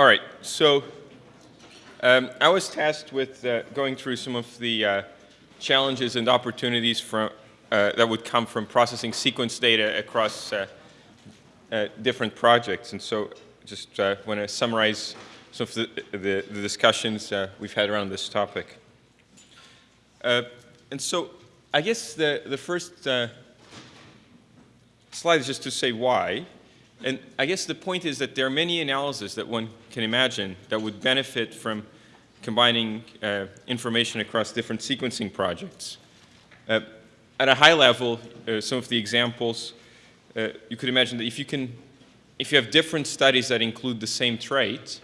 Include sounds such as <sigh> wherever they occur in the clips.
all right, so um, I was tasked with uh, going through some of the uh, challenges and opportunities from, uh, that would come from processing sequence data across uh, uh, different projects. And so just uh, want to summarize some of the, the, the discussions we've had around this topic. and so I guess the, the first slide is just to say why. And I guess the point is that there are many analyses that one can imagine that would benefit from combining uh, information across different sequencing projects. Uh, at a high level, uh, some of the examples, uh, you could imagine that if you can, if you have different studies that include the same trait,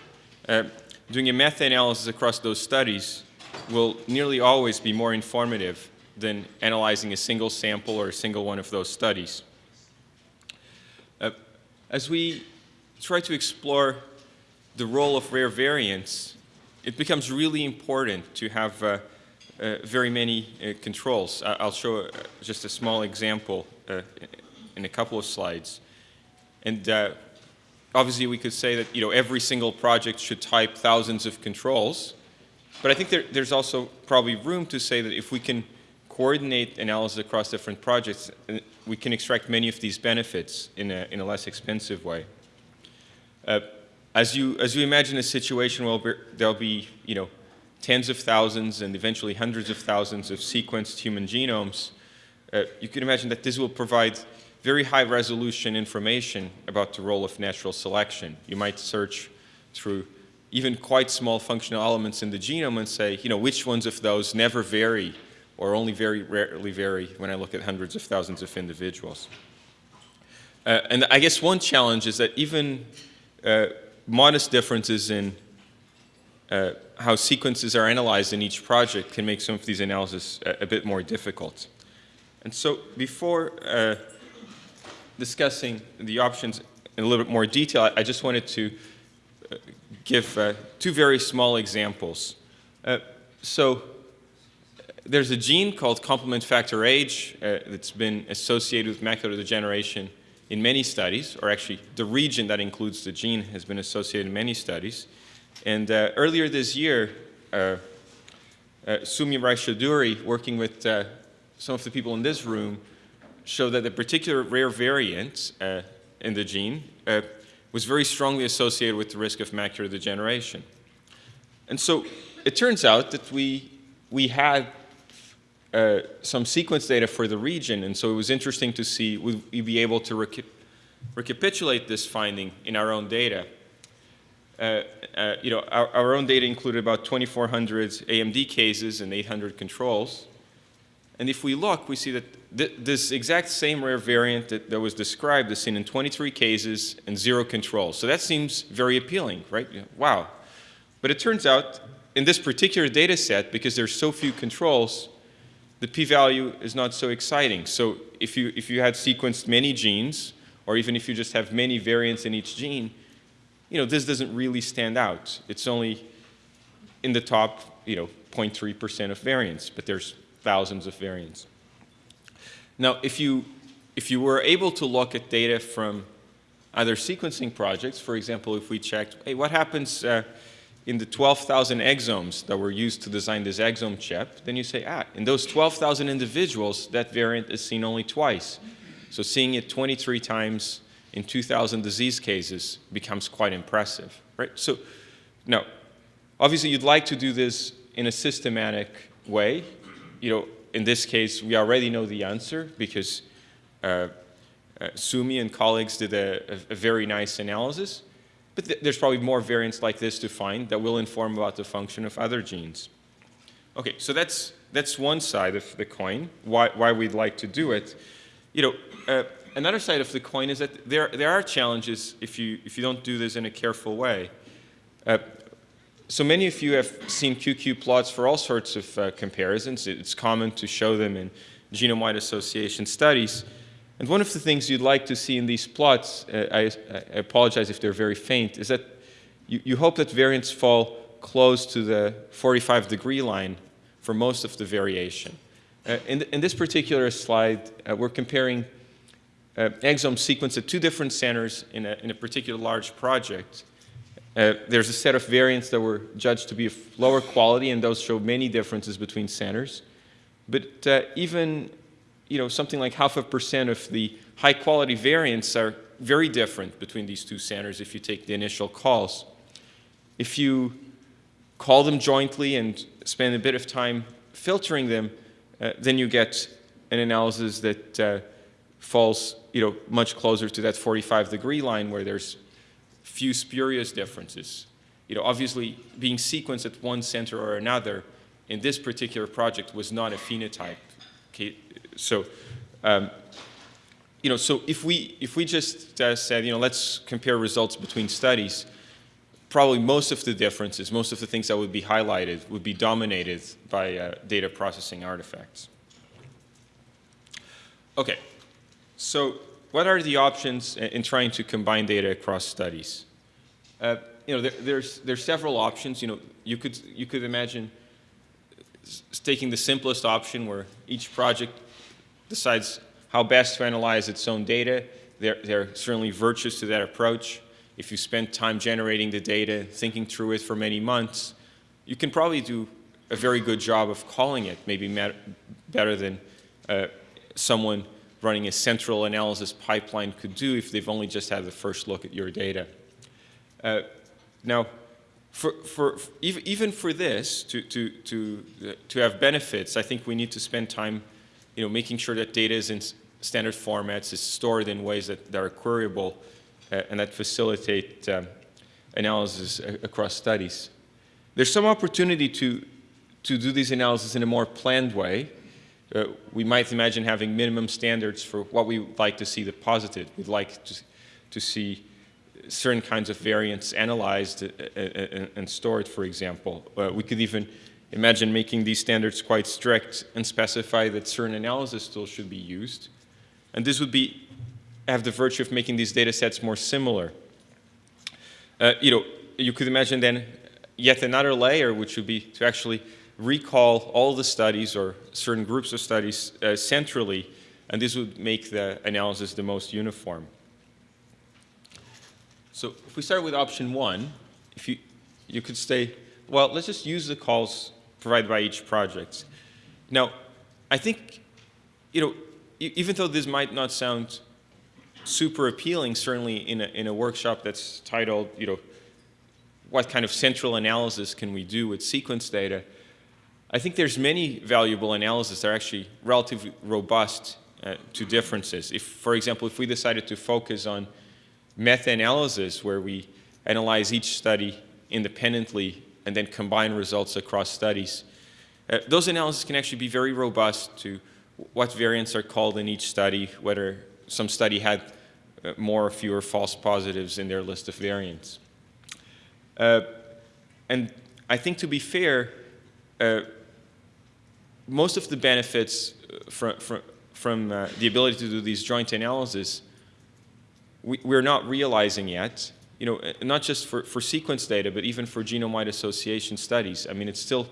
uh, doing a meta-analysis across those studies will nearly always be more informative than analyzing a single sample or a single one of those studies. As we try to explore the role of rare variants, it becomes really important to have uh, uh, very many uh, controls. I'll show uh, just a small example uh, in a couple of slides. And uh, obviously we could say that you know, every single project should type thousands of controls. But I think there, there's also probably room to say that if we can coordinate analysis across different projects, we can extract many of these benefits in a, in a less expensive way. Uh, as, you, as you imagine a situation where there'll be, you know, tens of thousands and eventually hundreds of thousands of sequenced human genomes, uh, you can imagine that this will provide very high resolution information about the role of natural selection. You might search through even quite small functional elements in the genome and say, you know, which ones of those never vary or only very rarely vary when I look at hundreds of thousands of individuals. Uh, and I guess one challenge is that even uh, modest differences in uh, how sequences are analyzed in each project can make some of these analyses a, a bit more difficult. And so before uh, discussing the options in a little bit more detail, I, I just wanted to uh, give uh, two very small examples. so there's a gene called complement factor H uh, that's been associated with macular degeneration in many studies, or actually the region that includes the gene has been associated in many studies. And uh, earlier this year, uh, uh Soumya Raychaudhuri, working with uh, some of the people in this room, showed that a particular rare variant uh, in the gene was very strongly associated with the risk of macular degeneration. And so it turns out that we, we had uh, some sequence data for the region, and so it was interesting to see would we be able to reca recapitulate this finding in our own data. Uh, uh, you know, our, our, own data included about 2,400 AMD cases and 800 controls. And if we look, we see that th this exact same rare variant that, that was described is seen in 23 cases and zero controls. So that seems very appealing, right? Wow. But it turns out in this particular data set, because there's so few controls, the p-value is not so exciting. So if you, if you had sequenced many genes, or even if you just have many variants in each gene, you know, this doesn't really stand out. It's only in the top, you know, 0.3% of variants, but there's thousands of variants. Now, if you, if you were able to look at data from other sequencing projects, for example, if we checked, hey, what happens uh, in the 12,000 exomes that were used to design this exome chip, then you say, ah, in those 12,000 individuals, that variant is seen only twice. So seeing it 23 times in 2,000 disease cases becomes quite impressive, right? So now, obviously you'd like to do this in a systematic way. You know, in this case, we already know the answer because uh, uh, Soumya and colleagues did a, a, a very nice analysis. But th there's probably more variants like this to find that will inform about the function of other genes. Okay, so that's, that's one side of the coin, why, why we'd like to do it. You know, uh, another side of the coin is that there, there are challenges if you, if you don't do this in a careful way. Uh, so many of you have seen QQ plots for all sorts of uh, comparisons. It's common to show them in genome-wide association studies. And one of the things you'd like to see in these plots, uh, I, I, apologize if they're very faint, is that you, you, hope that variants fall close to the 45 degree line for most of the variation. Uh, in, in, this particular slide, uh, we're comparing uh, exome sequence at two different centers in a, in a particular large project. Uh, there's a set of variants that were judged to be of lower quality, and those show many differences between centers. But uh, even you know, something like half a percent of the high-quality variants are very different between these two centers if you take the initial calls. If you call them jointly and spend a bit of time filtering them, uh, then you get an analysis that uh, falls you know, much closer to that 45 degree line where there's few spurious differences. You know, obviously, being sequenced at one center or another in this particular project was not a phenotype. So, um, you know, so if we if we just uh, said, you know, let's compare results between studies, probably most of the differences, most of the things that would be highlighted would be dominated by uh, data processing artifacts. Okay, so what are the options in trying to combine data across studies? Uh, you know, there, there's there's several options. You know, you could you could imagine taking the simplest option where each project decides how best to analyze its own data. There, there are certainly virtues to that approach. If you spend time generating the data, thinking through it for many months, you can probably do a very good job of calling it, maybe better than uh, someone running a central analysis pipeline could do if they've only just had the first look at your data. Uh, now, for, for, even for this, to, to, to, uh, to have benefits, I think we need to spend time you know, making sure that data is in standard formats, is stored in ways that, that are queryable, uh, and that facilitate um, analysis across studies. There's some opportunity to, to do these analyses in a more planned way. Uh, we might imagine having minimum standards for what we would like to see deposited. We'd like to, to see certain kinds of variants analyzed uh, uh, uh, and stored, for example. we could even imagine making these standards quite strict and specify that certain analysis tools should be used. And this would be, have the virtue of making these data sets more similar. Uh, you know, you could imagine then yet another layer, which would be to actually recall all the studies or certain groups of studies uh, centrally, and this would make the analysis the most uniform. So if we start with option one, if you, you could say, well, let's just use the calls provided by each project. Now, I think, you know, even though this might not sound super appealing, certainly in a, in a workshop that's titled, you know, what kind of central analysis can we do with sequence data, I think there's many valuable analyses that are actually relatively robust uh, to differences. If, for example, if we decided to focus on meta-analysis where we analyze each study independently and then combine results across studies. Uh, those analyses can actually be very robust to what variants are called in each study, whether some study had uh, more or fewer false positives in their list of variants. Uh, and I think to be fair, uh, most of the benefits from, from, from uh, the ability to do these joint analyses we, we're not realizing yet, you know, not just for, for sequence data, but even for genome-wide association studies. I mean, it's still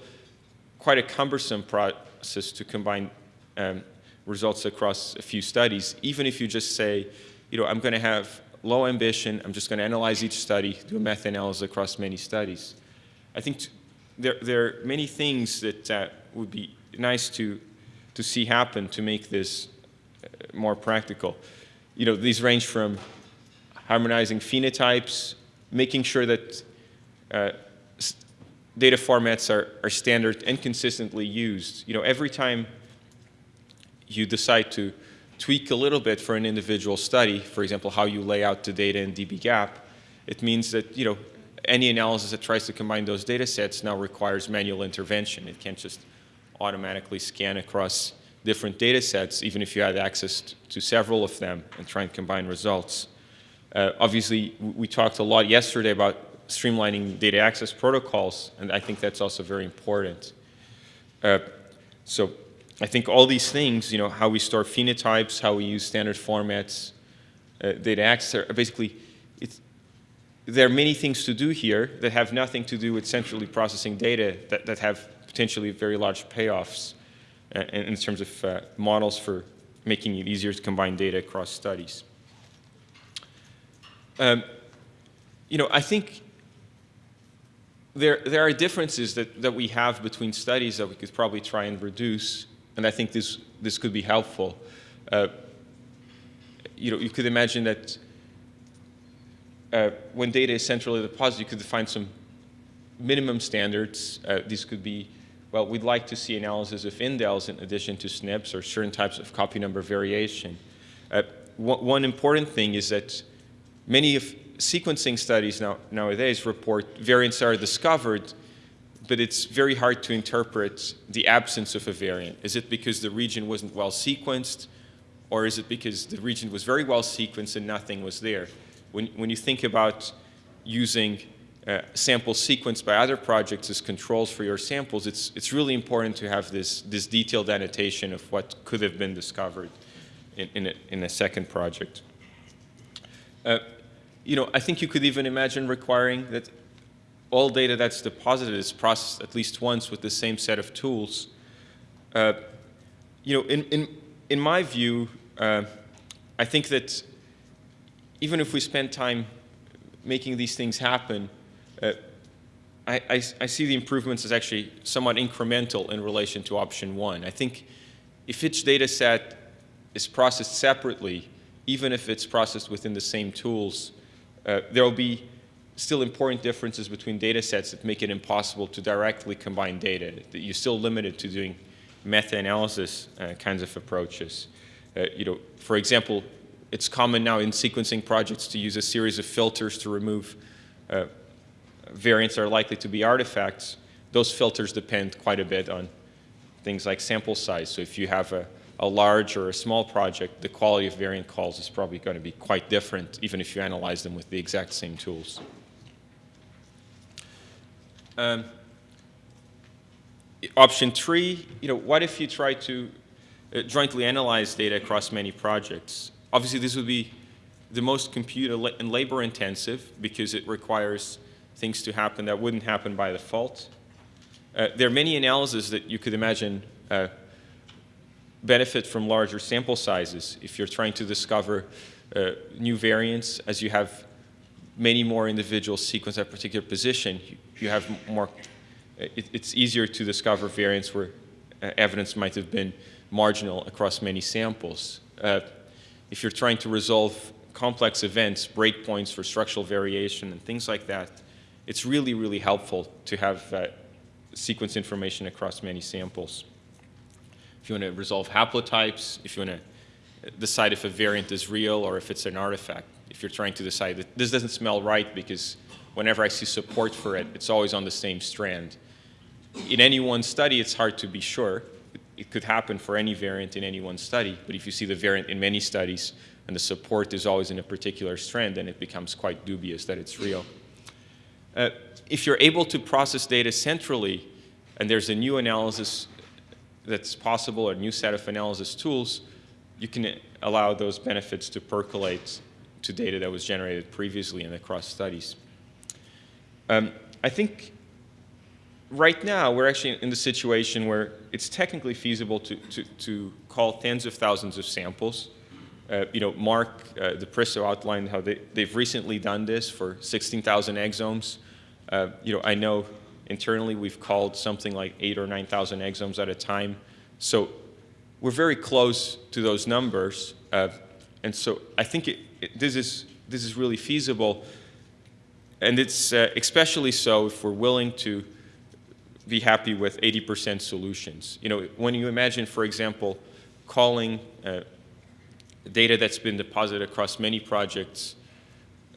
quite a cumbersome process to combine um, results across a few studies, even if you just say, you know, I'm going to have low ambition, I'm just going to analyze each study, do a meta-analysis across many studies. I think there, there are many things that uh, would be nice to, to see happen to make this uh, more practical. You know, these range from harmonizing phenotypes, making sure that uh, data formats are, are standard and consistently used. You know, every time you decide to tweak a little bit for an individual study, for example, how you lay out the data in dbGaP, it means that, you know, any analysis that tries to combine those data sets now requires manual intervention. It can't just automatically scan across different data sets, even if you had access to several of them and try and combine results. Uh, obviously, we talked a lot yesterday about streamlining data access protocols, and I think that's also very important. Uh, so I think all these things, you know, how we store phenotypes, how we use standard formats, uh, data access, basically, there are many things to do here that have nothing to do with centrally processing data that, that have potentially very large payoffs uh, in terms of uh, models for making it easier to combine data across studies. Um, you know, I think there, there are differences that, that we have between studies that we could probably try and reduce, and I think this, this could be helpful. Uh, you know, you could imagine that uh, when data is centrally deposited, you could define some minimum standards. Uh, these could be, well, we'd like to see analysis of indels in addition to SNPs or certain types of copy number variation. Uh, one important thing is that many of sequencing studies now, nowadays report variants are discovered, but it's very hard to interpret the absence of a variant. Is it because the region wasn't well sequenced, or is it because the region was very well sequenced and nothing was there? When, when you think about using uh, samples sequenced by other projects as controls for your samples, it's, it's really important to have this, this detailed annotation of what could have been discovered in, in, a, in a second project. Uh, you know, I think you could even imagine requiring that all data that's deposited is processed at least once with the same set of tools. Uh, you know, in, in, in my view, uh, I think that even if we spend time making these things happen, uh, I, I, I, see the improvements as actually somewhat incremental in relation to option one. I think if each data set is processed separately, even if it's processed within the same tools, uh, there will be still important differences between data sets that make it impossible to directly combine data, that you're still limited to doing meta-analysis uh, kinds of approaches. Uh, you know, for example, it's common now in sequencing projects to use a series of filters to remove uh, variants that are likely to be artifacts. Those filters depend quite a bit on things like sample size. So if you have a a large or a small project, the quality of variant calls is probably going to be quite different, even if you analyze them with the exact same tools. Um, option three, you know, what if you try to uh, jointly analyze data across many projects? Obviously, this would be the most compute and labor intensive because it requires things to happen that wouldn't happen by default. Uh, there are many analyses that you could imagine uh, benefit from larger sample sizes if you're trying to discover uh, new variants. As you have many more individuals sequenced at a particular position you have more it, it's easier to discover variants where uh, evidence might have been marginal across many samples. Uh, if you're trying to resolve complex events breakpoints for structural variation and things like that it's really really helpful to have uh, sequence information across many samples if you want to resolve haplotypes, if you want to decide if a variant is real or if it's an artifact, if you're trying to decide that this doesn't smell right because whenever I see support for it, it's always on the same strand. In any one study, it's hard to be sure. It could happen for any variant in any one study, but if you see the variant in many studies and the support is always in a particular strand, then it becomes quite dubious that it's real. Uh, if you're able to process data centrally and there's a new analysis that's possible, a new set of analysis tools, you can allow those benefits to percolate to data that was generated previously in across studies. Um, I think right now we're actually in the situation where it's technically feasible to, to, to call tens of thousands of samples. Uh, you know, Mark uh, DePristo outlined how they, they've recently done this for 16,000 exomes. Uh, you know, I know Internally, we've called something like eight or 9,000 exomes at a time. So we're very close to those numbers. Uh, and so I think it, it, this, is, this is really feasible. And it's uh, especially so if we're willing to be happy with 80% solutions. You know, when you imagine, for example, calling uh, data that's been deposited across many projects,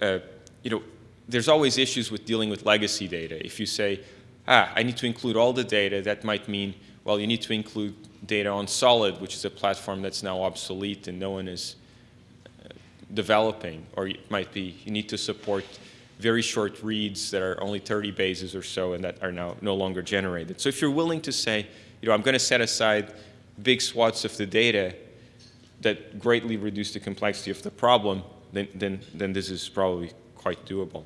uh, you know, there's always issues with dealing with legacy data. If you say, ah, I need to include all the data, that might mean, well, you need to include data on Solid, which is a platform that's now obsolete and no one is uh, developing. Or it might be you need to support very short reads that are only 30 bases or so and that are now no longer generated. So if you're willing to say, you know, I'm going to set aside big swaths of the data that greatly reduce the complexity of the problem, then, then, then this is probably quite doable.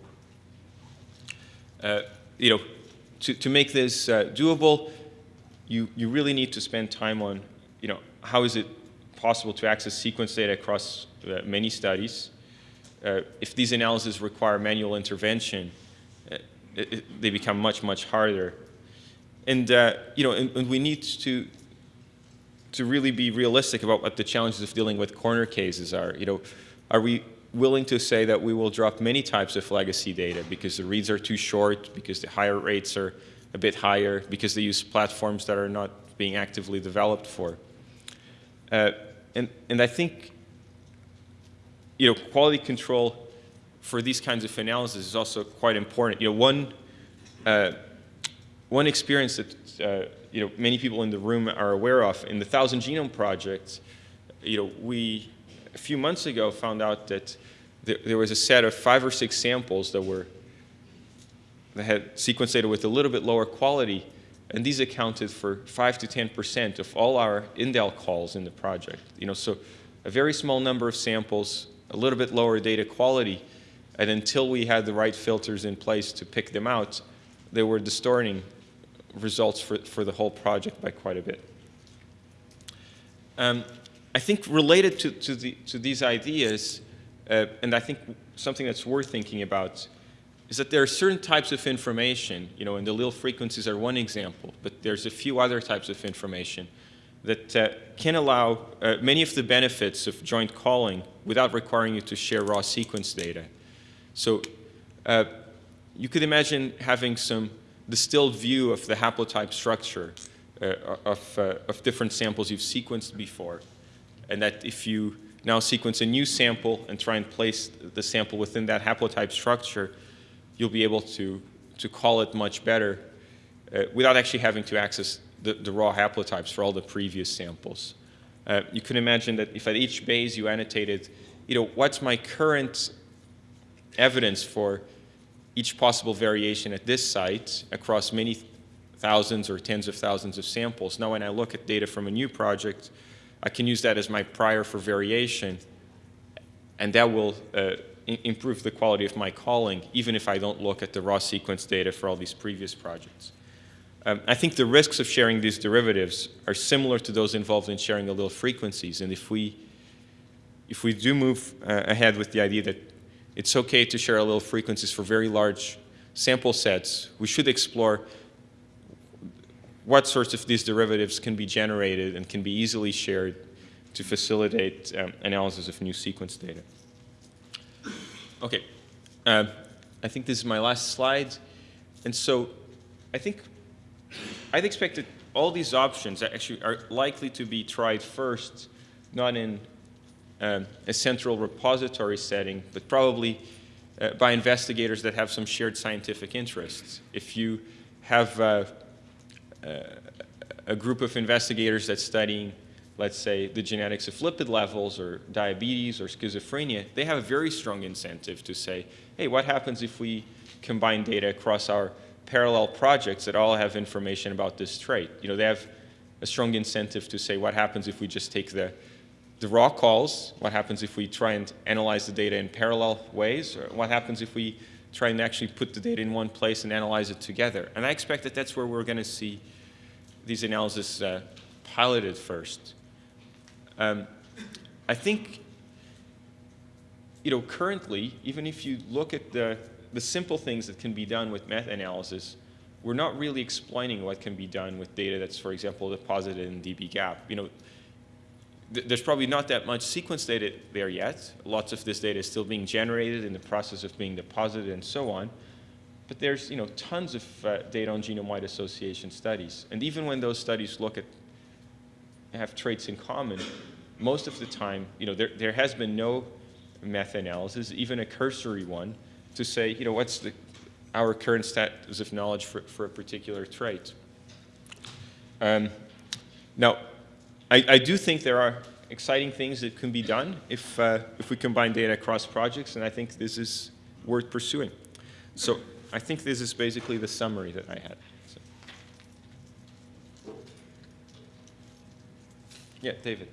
Uh, you know, to, to make this uh, doable, you, you really need to spend time on, you know, how is it possible to access sequence data across uh, many studies. Uh, if these analyses require manual intervention, uh, it, it, they become much, much harder. And, uh, you know, and, and, we need to, to really be realistic about what the challenges of dealing with corner cases are. You know, are we willing to say that we will drop many types of legacy data because the reads are too short, because the higher rates are a bit higher, because they use platforms that are not being actively developed for. Uh, and, and I think, you know, quality control for these kinds of analysis is also quite important. You know, one, uh, one experience that, uh, you know, many people in the room are aware of, in the Thousand Genome Project, you know, we a few months ago found out that there, there was a set of five or six samples that were that had sequence data with a little bit lower quality, and these accounted for 5 to 10% of all our indel calls in the project. You know, so a very small number of samples, a little bit lower data quality, and until we had the right filters in place to pick them out, they were distorting results for, for the whole project by quite a bit. Um, I think related to, to, the, to these ideas, uh, and I think something that's worth thinking about, is that there are certain types of information, you know, and the allele frequencies are one example, but there's a few other types of information that uh, can allow uh, many of the benefits of joint calling without requiring you to share raw sequence data. So uh, you could imagine having some distilled view of the haplotype structure uh, of, uh, of different samples you've sequenced before and that if you now sequence a new sample and try and place the sample within that haplotype structure, you'll be able to, to call it much better uh, without actually having to access the, the, raw haplotypes for all the previous samples. Uh, you can imagine that if at each base you annotated, you know, what's my current evidence for each possible variation at this site across many thousands or tens of thousands of samples. Now when I look at data from a new project, I can use that as my prior for variation, and that will uh, improve the quality of my calling, even if I don't look at the raw sequence data for all these previous projects. Um, I think the risks of sharing these derivatives are similar to those involved in sharing allele frequencies, and if we, if we do move uh, ahead with the idea that it's okay to share allele frequencies for very large sample sets, we should explore what sorts of these derivatives can be generated and can be easily shared to facilitate um, analysis of new sequence data. Okay, uh, I think this is my last slide. And so I think I'd expect that all these options actually are likely to be tried first, not in um, a central repository setting, but probably uh, by investigators that have some shared scientific interests. If you have uh, a group of investigators that's studying, let's say, the genetics of lipid levels or diabetes or schizophrenia, they have a very strong incentive to say, hey, what happens if we combine data across our parallel projects that all have information about this trait? You know, they have a strong incentive to say, what happens if we just take the, the raw calls? What happens if we try and analyze the data in parallel ways? Or what happens if we try and actually put the data in one place and analyze it together? And I expect that that's where we're going to see these analyses uh, piloted first. Um, I think, you know, currently, even if you look at the, the simple things that can be done with meta-analysis, we're not really explaining what can be done with data that's, for example, deposited in dbGaP. You know, th there's probably not that much sequence data there yet. Lots of this data is still being generated in the process of being deposited and so on. But there's you know, tons of uh, data on genome-wide association studies. And even when those studies look at, have traits in common, most of the time, you know, there, there has been no meta-analysis, even a cursory one, to say, you know, what's the, our current status of knowledge for, for a particular trait. Um, now, I, I, do think there are exciting things that can be done if, uh, if we combine data across projects, and I think this is worth pursuing. So I think this is basically the summary that I had. So. Yeah, David.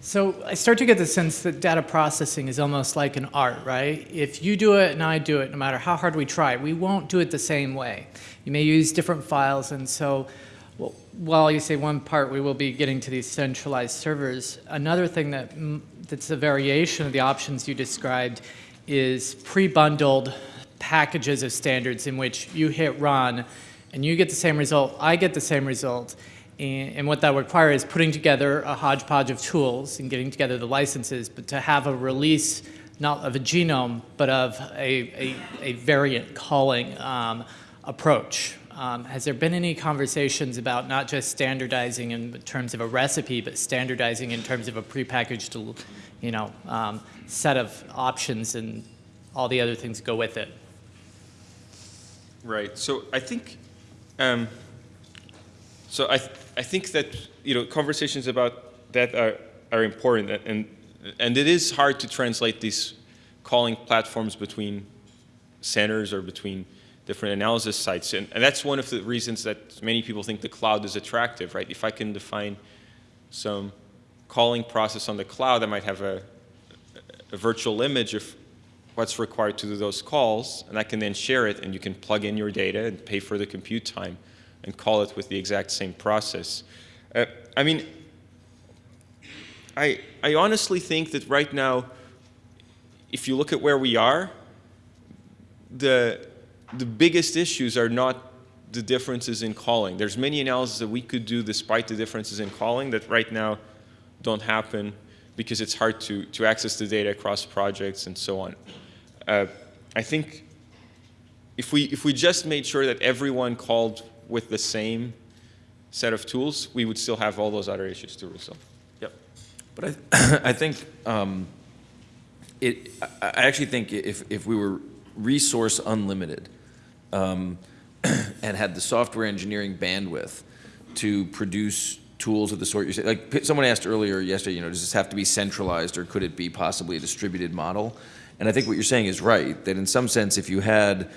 So I start to get the sense that data processing is almost like an art, right? If you do it and I do it, no matter how hard we try, we won't do it the same way. You may use different files, and so well, while you say one part, we will be getting to these centralized servers. Another thing that that's a variation of the options you described is pre-bundled packages of standards in which you hit run and you get the same result, I get the same result. And, what that requires is putting together a hodgepodge of tools and getting together the licenses, but to have a release not of a genome, but of a, a, a variant calling um, approach. Um, has there been any conversations about not just standardizing in terms of a recipe, but standardizing in terms of a prepackaged, you know, um, set of options and all the other things go with it? Right. So I think, um, so I, th I think that you know conversations about that are are important, and and it is hard to translate these calling platforms between centers or between different analysis sites, and, and that's one of the reasons that many people think the cloud is attractive, right? If I can define some calling process on the cloud, I might have a, a virtual image of what's required to do those calls, and I can then share it, and you can plug in your data and pay for the compute time and call it with the exact same process. Uh, I mean, I, I honestly think that right now, if you look at where we are, the, the biggest issues are not the differences in calling. There's many analyses that we could do despite the differences in calling that right now don't happen because it's hard to, to access the data across projects and so on. Uh, I think if we, if we just made sure that everyone called with the same set of tools, we would still have all those other issues to resolve. Yep. But I, <coughs> I think um, it. I I actually think if if we were resource unlimited um, <clears throat> and had the software engineering bandwidth to produce tools of the sort you say, like someone asked earlier yesterday, you know, does this have to be centralized or could it be possibly a distributed model? And I think what you're saying is right. That in some sense, if you had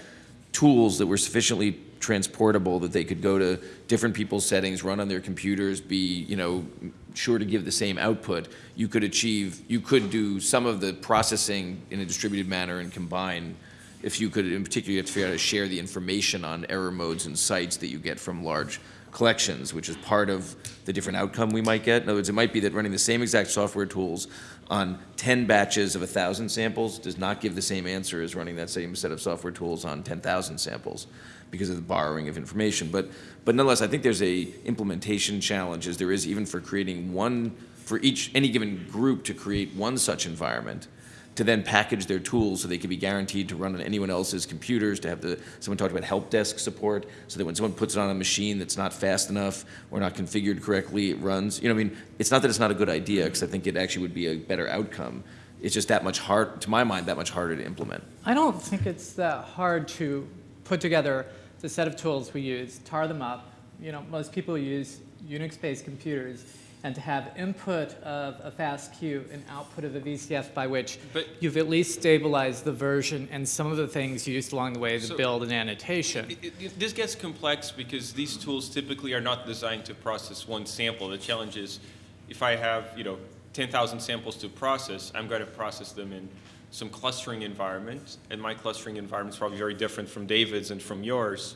tools that were sufficiently transportable that they could go to different people's settings, run on their computers, be, you know, sure to give the same output, you could achieve, you could do some of the processing in a distributed manner and combine, if you could, in particular, you have to figure out how to share the information on error modes and sites that you get from large collections, which is part of the different outcome we might get. In other words, it might be that running the same exact software tools on 10 batches of 1,000 samples does not give the same answer as running that same set of software tools on 10,000 samples because of the borrowing of information. But, but nonetheless, I think there's a implementation challenge as there is even for creating one, for each, any given group to create one such environment to then package their tools so they can be guaranteed to run on anyone else's computers, to have the, someone talked about help desk support, so that when someone puts it on a machine that's not fast enough or not configured correctly, it runs. You know, I mean, it's not that it's not a good idea, because I think it actually would be a better outcome. It's just that much hard, to my mind, that much harder to implement. I don't think it's that hard to put together the set of tools we use, tar them up. You know, most people use Unix-based computers, and to have input of a FASTQ and output of a VCF by which But- you've at least stabilized the version and some of the things used along the way, to So- build an annotation. It- it- This gets complex because these tools typically are not designed to process one sample. The challenge is, if I have, you know, 10,000 samples to process, I'm going to process them in some clustering environment, and my clustering environment is probably very different from David's and from yours.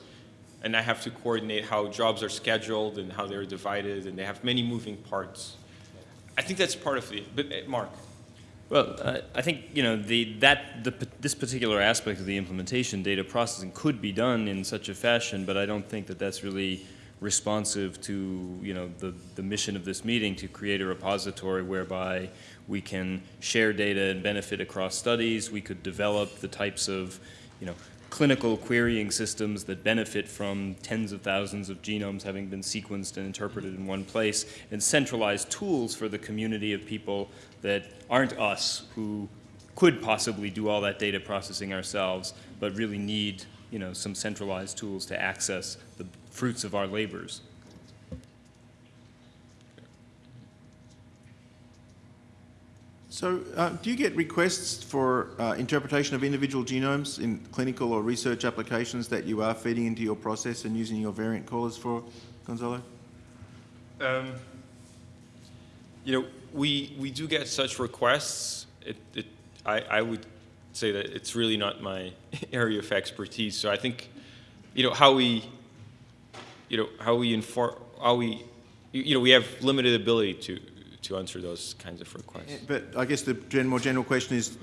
And I have to coordinate how jobs are scheduled and how they're divided, and they have many moving parts. I think that's part of the, but, uh, Mark? Well, uh, I think you know the that the, this particular aspect of the implementation, data processing, could be done in such a fashion, but I don't think that that's really responsive to you know the the mission of this meeting to create a repository whereby we can share data and benefit across studies. We could develop the types of you know clinical querying systems that benefit from tens of thousands of genomes having been sequenced and interpreted in one place, and centralized tools for the community of people that aren't us, who could possibly do all that data processing ourselves, but really need you know, some centralized tools to access the fruits of our labors. So, uh, do you get requests for uh, interpretation of individual genomes in clinical or research applications that you are feeding into your process and using your variant callers for, Gonçalo? Um, you know, we, we do get such requests. It, it, I, I would say that it's really not my <laughs> area of expertise. So I think, you know, how we, you know, how we inform, how we, you you know, we have limited ability to, to answer those kinds of requests. But I guess the gen- more general question is,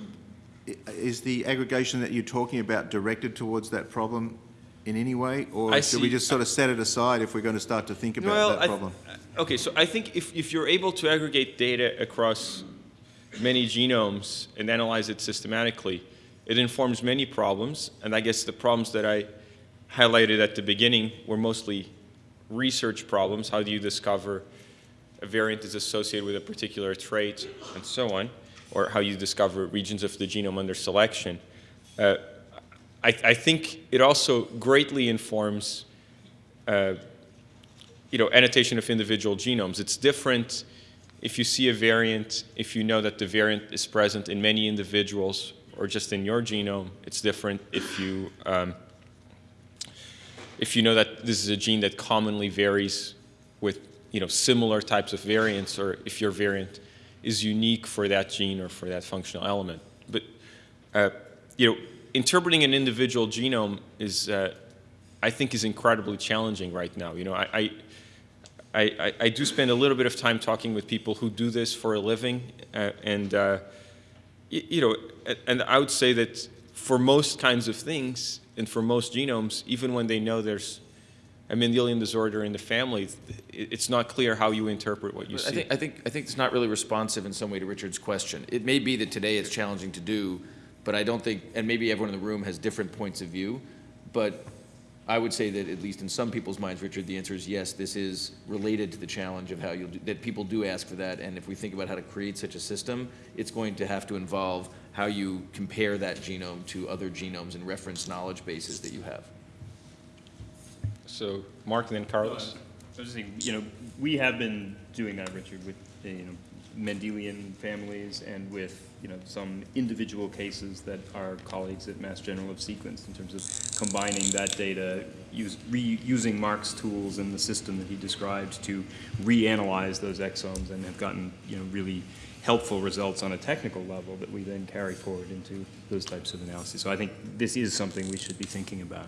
is the aggregation that you're talking about directed towards that problem in any way? Or I should we just sort of set it aside if we're going to start to think about Well, that problem? Okay, so I think if, if you're able to aggregate data across many genomes and analyze it systematically, it informs many problems. And I guess the problems that I highlighted at the beginning were mostly research problems. How do you discover a variant is associated with a particular trait and so on, or how you discover regions of the genome under selection. Uh, I, I think it also greatly informs uh, you know, annotation of individual genomes. It's different if you see a variant, if you know that the variant is present in many individuals or just in your genome. It's different if you, um, if you know that this is a gene that commonly varies with, you know, similar types of variants or if your variant is unique for that gene or for that functional element. But, uh, you know, interpreting an individual genome is, uh, I think, is incredibly challenging right now. You know, I, I I, I, do spend a little bit of time talking with people who do this for a living, uh, and uh, you know, and I would say that for most kinds of things and for most genomes, even when they know there's a Mendelian disorder in the family, it's not clear how you interpret what you I see. think, I think, I think it's not really responsive in some way to Richard's question. It may be that today it's challenging to do, but I don't think, and maybe everyone in the room has different points of view, but I would say that at least in some people's minds, Richard, the answer is yes, this is related to the challenge of how you'll, do- that people do ask for that, and if we think about how to create such a system, it's going to have to involve how you compare that genome to other genomes and reference knowledge bases that you have. So, Mark and then Carlos. I was just saying, you know, we have been doing that, Richard, with, uh, you know, Mendelian families and with, you know, some individual cases that our colleagues at Mass General have sequenced in terms of combining that data, use, reusing Mark's tools and the system that he described to reanalyze those exomes and have gotten, you know, really helpful results on a technical level that we then carry forward into those types of analyses. So I think this is something we should be thinking about.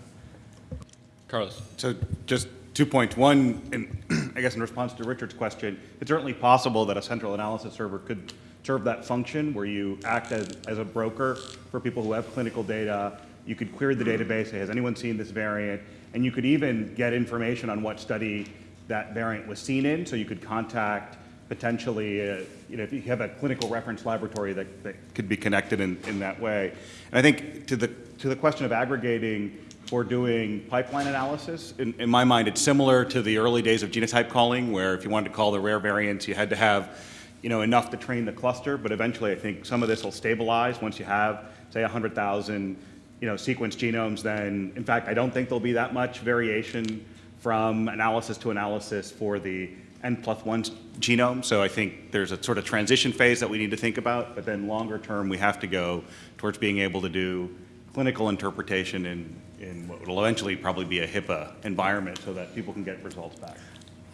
Carlos. So just two points. One, <clears throat> I guess in response to Richard's question, it's certainly possible that a central analysis server could serve that function where you act as, as a broker for people who have clinical data. You could query the database, say, has anyone seen this variant? And you could even get information on what study that variant was seen in, so you could contact potentially, uh, you know, if you have a clinical reference laboratory that, that could be connected in, in that way. And I think to the, to the question of aggregating for doing pipeline analysis, in, in my mind, it's similar to the early days of genotype calling, where if you wanted to call the rare variants, you had to have, you know, enough to train the cluster, but eventually I think some of this will stabilize once you have, say, 100,000, you know, sequence genomes, then, in fact, I don't think there'll be that much variation from analysis to analysis for the N plus one genome. So I think there's a sort of transition phase that we need to think about, but then longer term, we have to go towards being able to do clinical interpretation in, in what will eventually probably be a HIPAA environment so that people can get results back.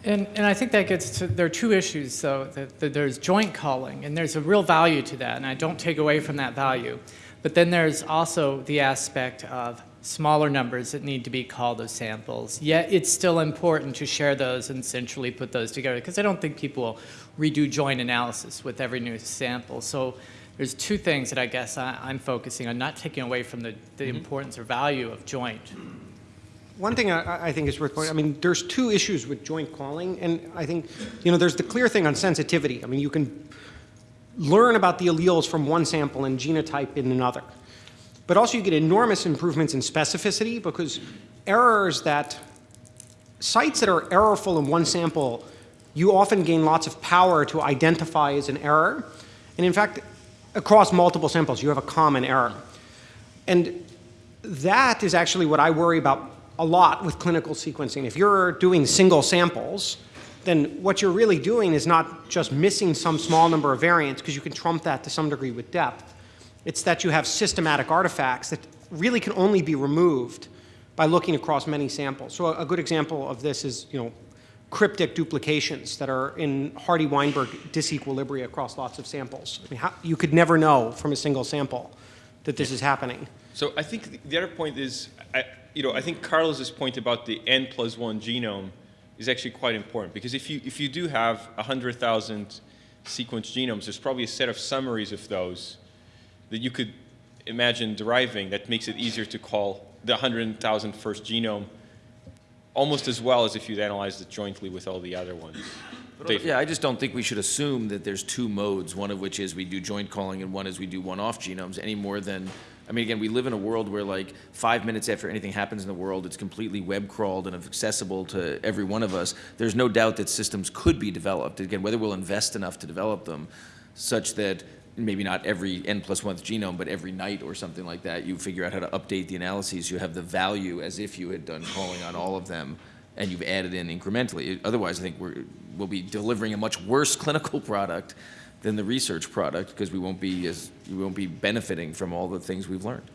And, and I think that gets to, there are two issues, though. That, that there's joint calling, and there's a real value to that, and I don't take away from that value. But then there's also the aspect of smaller numbers that need to be called as samples. Yet it's still important to share those and centrally put those together, because I don't think people will redo joint analysis with every new sample. So there's two things that I guess I, I'm focusing on, not taking away from the, the mm-hmm. importance or value of joint. One thing I, I think is worth pointing, I mean, there's two issues with joint calling, and I think, you know, there's the clear thing on sensitivity. I mean, you can learn about the alleles from one sample and genotype in another. But also you get enormous improvements in specificity because errors that, sites that are errorful in one sample, you often gain lots of power to identify as an error. And in fact, across multiple samples, you have a common error. And that is actually what I worry about a lot with clinical sequencing. If you're doing single samples, then what you're really doing is not just missing some small number of variants, because you can trump that to some degree with depth. It's that you have systematic artifacts that really can only be removed by looking across many samples. So a, good example of this is, you know, cryptic duplications that are in Hardy-Weinberg disequilibria across lots of samples. I mean, how, you could never know from a single sample that this is happening. So I think the- the other point is, I, you know, I think Carlos's point about the N plus one genome is actually quite important because if you, if you do have 100,000 sequence genomes, there's probably a set of summaries of those that you could imagine deriving that makes it easier to call the 100,000 first genome almost as well as if you'd analyzed it jointly with all the other ones. <laughs> Dave? Yeah, I just don't think we should assume that there's two modes, one of which is we do joint calling and one is we do one-off genomes, any more than, I mean, again, we live in a world where like five minutes after anything happens in the world, it's completely web crawled and accessible to every one of us. There's no doubt that systems could be developed, again, whether we'll invest enough to develop them, such that maybe not every N plus one genome, but every night or something like that, you figure out how to update the analyses, you have the value as if you had done calling on all of them, and you've added in incrementally. Otherwise, I think we're, we'll be delivering a much worse <laughs> clinical product than the research product, because we won't be as, we won't be benefiting from all the things we've learned.